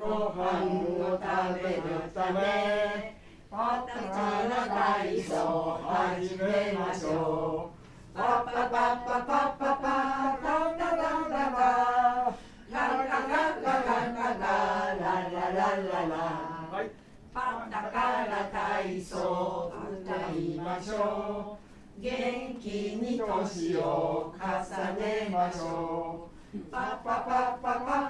ご飯を食べるためパタカラ体操始めましょう。パパパパパパパタタタタタラララララララララララはいパタカラ体操歌いましょう元気に年を重ねましょうパパパパパパ